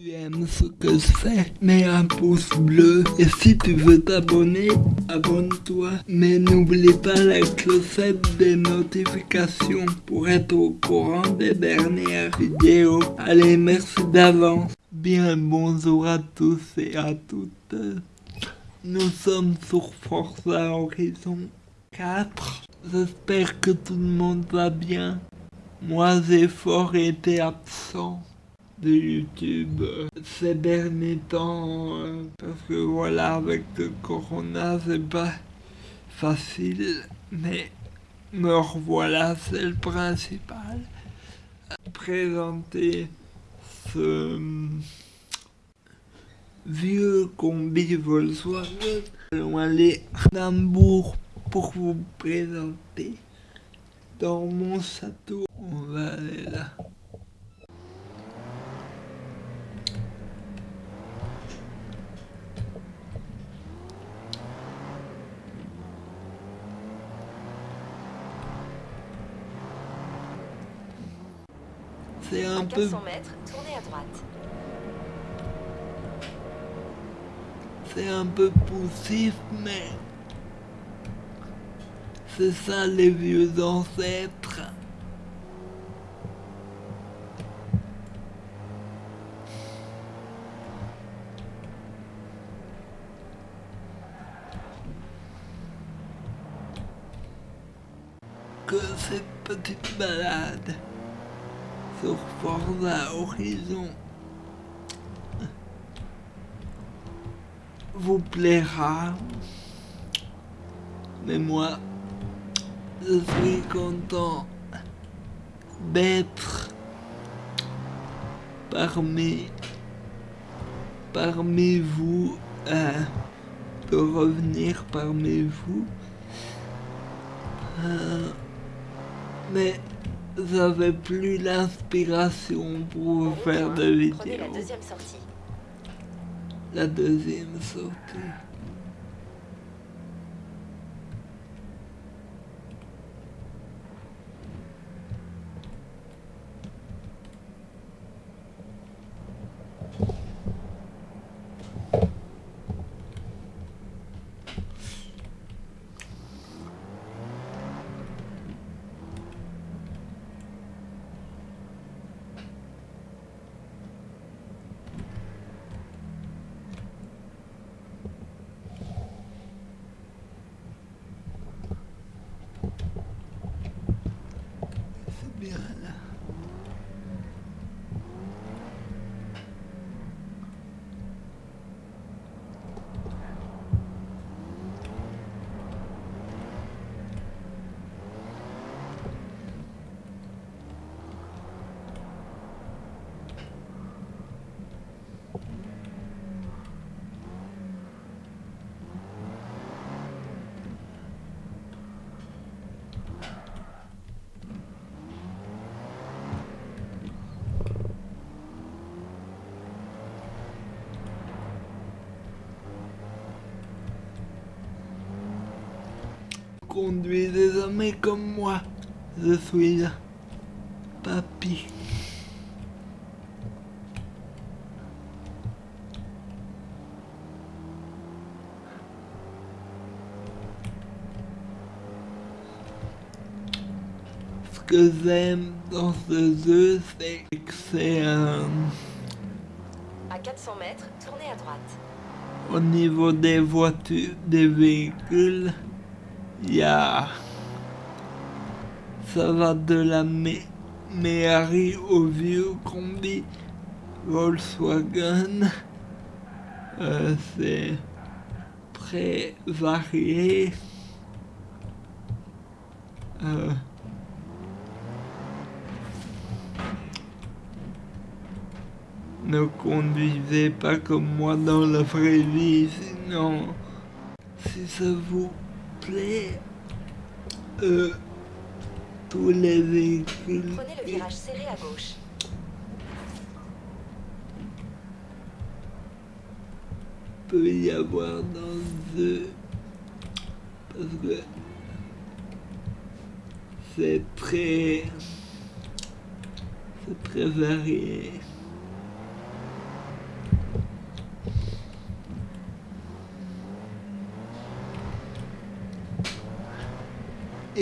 tu aimes ce que je fais, mets un pouce bleu. Et si tu veux t'abonner, abonne-toi. Mais n'oublie pas la clochette des notifications pour être au courant des dernières vidéos. Allez, merci d'avance. Bien bonjour à tous et à toutes. Nous sommes sur Forza Horizon 4. J'espère que tout le monde va bien. Moi j'ai fort été absent de YouTube. Ces derniers temps euh, parce que voilà avec le corona c'est pas facile mais me revoilà c'est le principal. Présenter ce vieux combi Volkswagen. Allons aller à Hambourg pour vous présenter. Dans mon château on va aller là c'est un peu... mètres, tournez à droite. C'est un peu poussif, mais... C'est ça les vieux ancêtres. Que cette petite balade sur Forza Horizon vous plaira. Mais moi, je suis content d'être parmi, parmi vous, euh, de revenir parmi vous. Euh, mais j'avais plus l'inspiration pour vous faire de vidéos. La deuxième sortie. La deuxième sortie. C'est bien là. Conduis désormais comme moi. Je suis là. Papy. Ce que j'aime dans ce jeu, c'est que c'est un... À 400 mètres, tournez à droite. Au niveau des voitures, des véhicules, il y a... Ça va de la Mé- Méhari au vieux combi Volkswagen. Euh, c'est très varié. Euh, ne conduisez pas comme moi dans la vraie vie, sinon, si ça vous euh, tous les véhicules Prenez le virage serré à gauche. peut y avoir dans ce parce que c'est très c'est très varié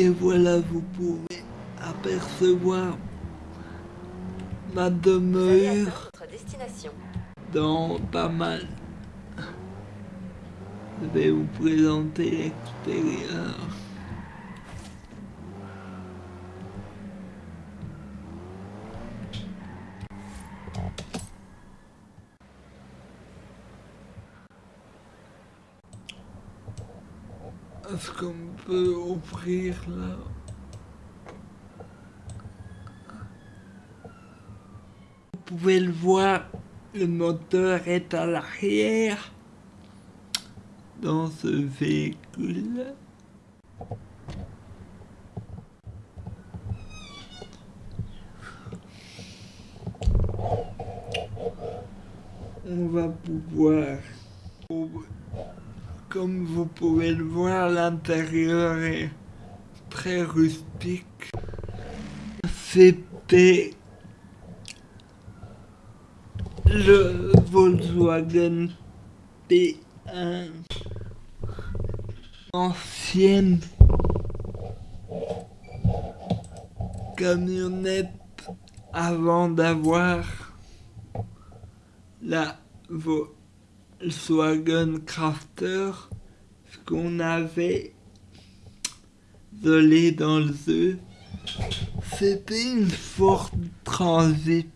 Et voilà, vous pouvez apercevoir ma demeure dans pas mal. Je vais vous présenter l'extérieur. Est-ce qu'on peut ouvrir là? Vous pouvez le voir, le moteur est à l'arrière dans ce véhicule. On va pouvoir, comme vous pouvez le voir, l'intérieur est très rustique. C'était le Volkswagen P1 ancienne camionnette avant d'avoir la Volkswagen Crafter ce qu'on avait volé dans le œuf c'était une Ford Transit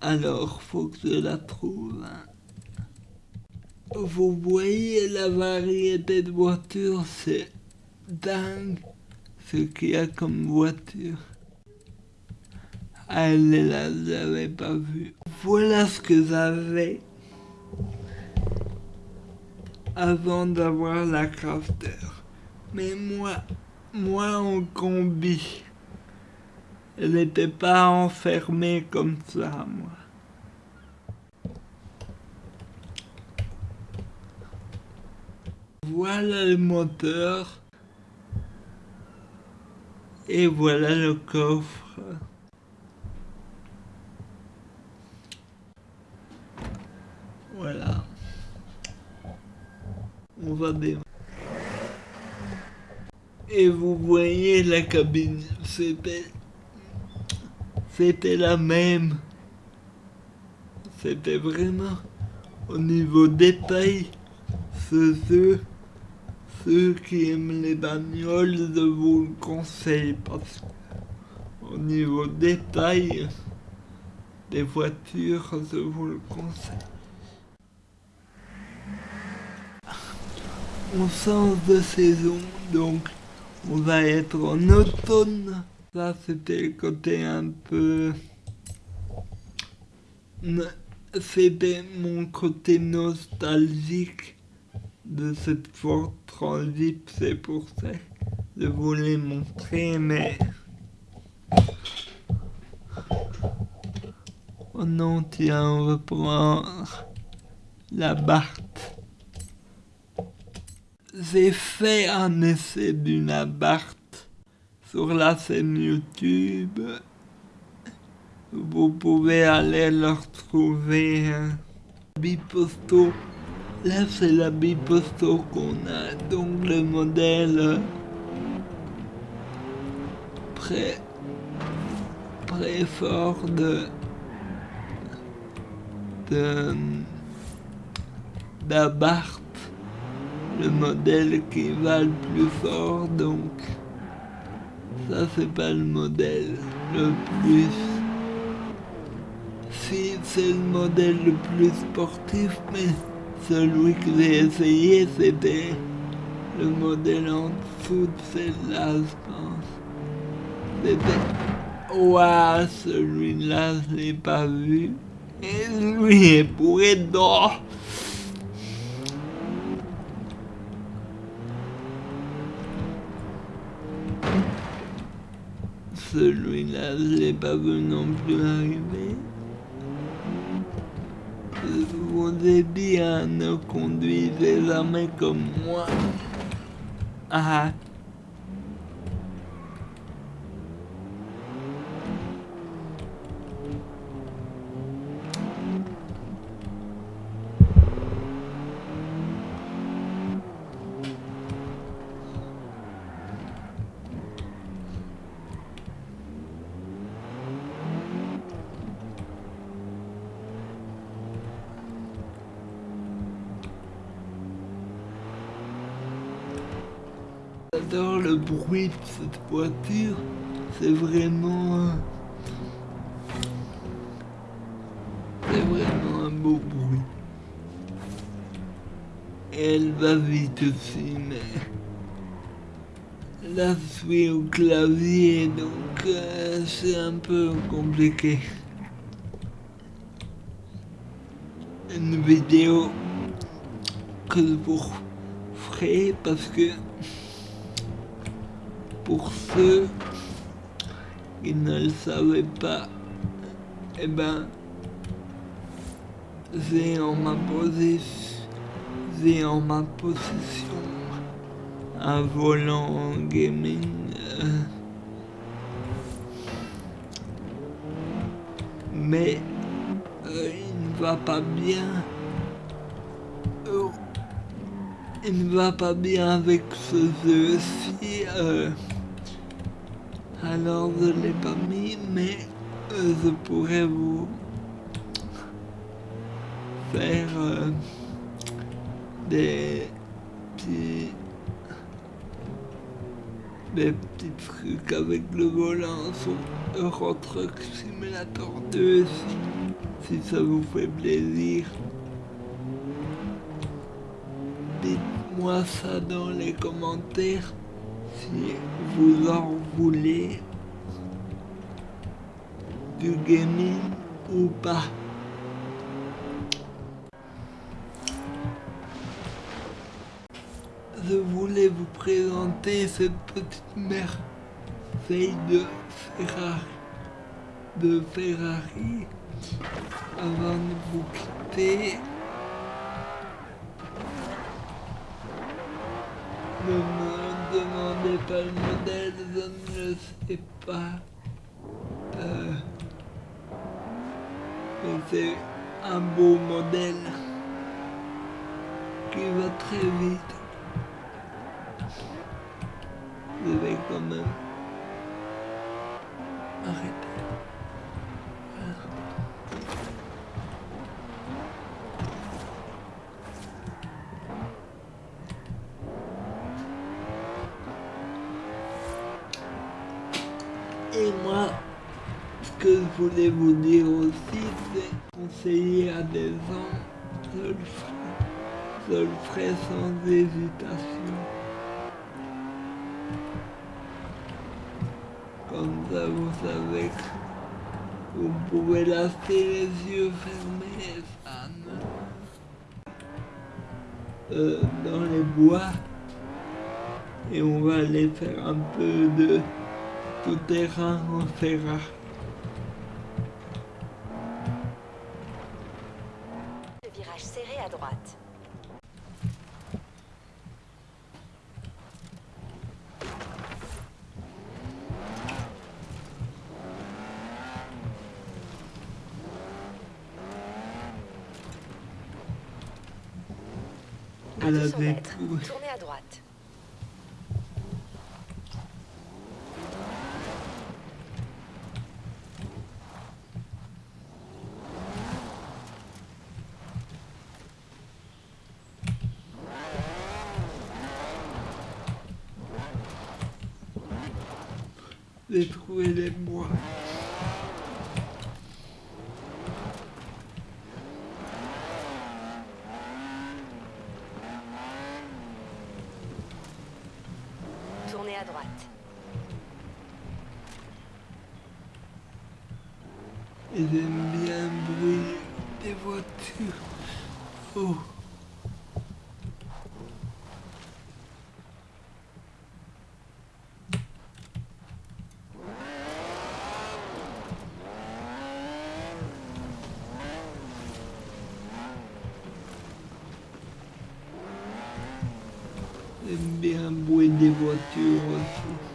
alors faut que je la trouve hein. Vous voyez la variété de voitures, c'est dingue ce qu'il y a comme voiture. Elle est là, je pas vue. Voilà ce que j'avais avant d'avoir la crafter. Mais moi, moi en combi, elle n'était pas enfermée comme ça, moi. Voilà le moteur. Et voilà le coffre. Voilà. On va démarrer. Et vous voyez la cabine, c'était... C'était la même. C'était vraiment au niveau détail, ce jeu ceux qui aiment les bagnoles, je vous le conseille parce qu'au niveau détail des voitures, je vous le conseille. On change de saison, donc on va être en automne. Ça, c'était le côté un peu... C'était mon côté nostalgique de cette Ford Transit, c'est pour ça que je voulais montrer, mais... Oh non, tiens, on va prendre la Barthe. J'ai fait un essai d'une Abarth sur la scène YouTube. Vous pouvez aller le retrouver. Hein. Biposto Là, c'est la biposto qu'on a, donc le modèle très, très fort de, de d'Abarth, le modèle qui va le plus fort, donc ça c'est pas le modèle le plus si c'est le modèle le plus sportif mais celui que j'ai essayé, c'était le modèle en dessous de celle-là, je pense. C'était... Ouah, celui-là, je l'ai pas vu. Et lui est pourri d'or. Celui-là, je l'ai pas vu non plus arriver vous ai bien ne conduisez jamais comme moi. Ah. Le bruit de cette voiture. C'est vraiment... C'est vraiment un beau bruit. Elle va vite aussi, mais... Là, je suis au clavier, donc euh, c'est un peu compliqué. Une vidéo que je vous ferai parce que pour ceux qui ne le savaient pas, eh ben, j'ai en ma j'ai en ma possession un volant gaming. euh, mais euh, il ne va pas bien. Euh, il ne va pas bien avec ce jeu-ci. Alors je l'ai pas mis, mais euh, je pourrais vous faire euh, des petits des petits trucs avec le volant sur Euro Truck Simulator 2 si, si ça vous fait plaisir. Dites-moi ça dans les commentaires si vous en voulez du gaming ou pas? Je voulais vous présenter cette petite merveille de Ferrari, de Ferrari avant de vous quitter. Ne demandez pas le modèle, je ne le sais pas. Euh, mais c'est un beau modèle qui va très vite. Je vais quand même arrêter. Voilà. Et moi, ce que je voulais vous dire aussi, c'est conseiller à des gens, je le ferai, sans hésitation. Comme ça, vous savez que vous pouvez lâcher les yeux fermés, ça Euh, dans les bois. Et on va aller faire un peu de tout terrain en Ferrari. Le virage serré à droite. À Elle 200 avait mètres, tout. tournez à droite. J'ai trouvé les bois. Tournez à droite. Et j'aime bien le bruit des voitures. Oh. J'aime bien le bruit des voitures aussi.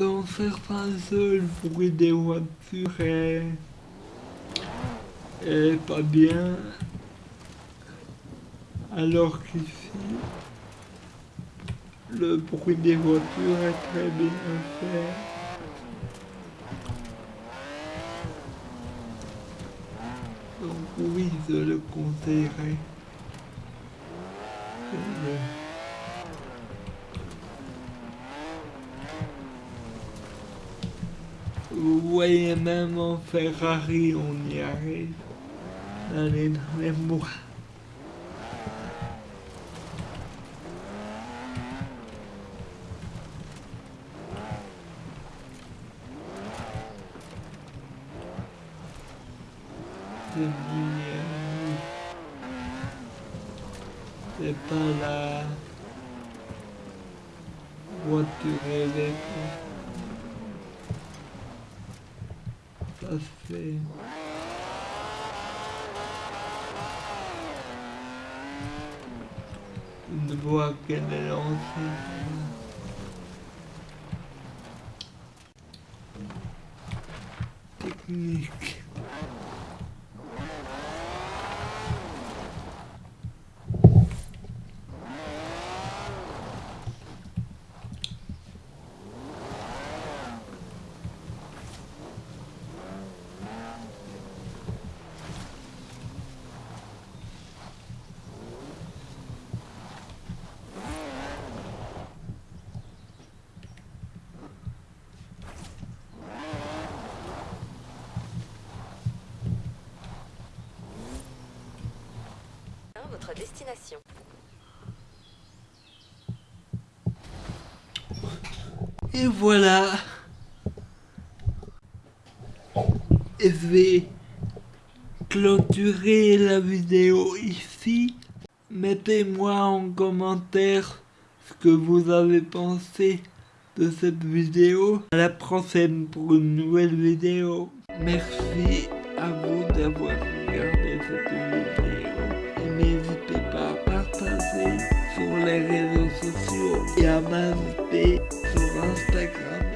Dans certains jeux, le bruit des voitures est, est pas bien. Alors qu'ici, le bruit des voitures est très bien fait. Donc oui, je le conseillerais. Voyez même en Ferrari, on y arrive les, dans les mois. C'est pas la voiture électrique. C'est... Une voie qu'elle est lancée. Technique. Votre destination. Et voilà. Je vais clôturer la vidéo ici. Mettez-moi en commentaire ce que vous avez pensé de cette vidéo. À la prochaine pour une nouvelle vidéo. Merci à vous d'avoir regardé cette vidéo. Partager sur les réseaux sociaux et à m'inviter sur Instagram.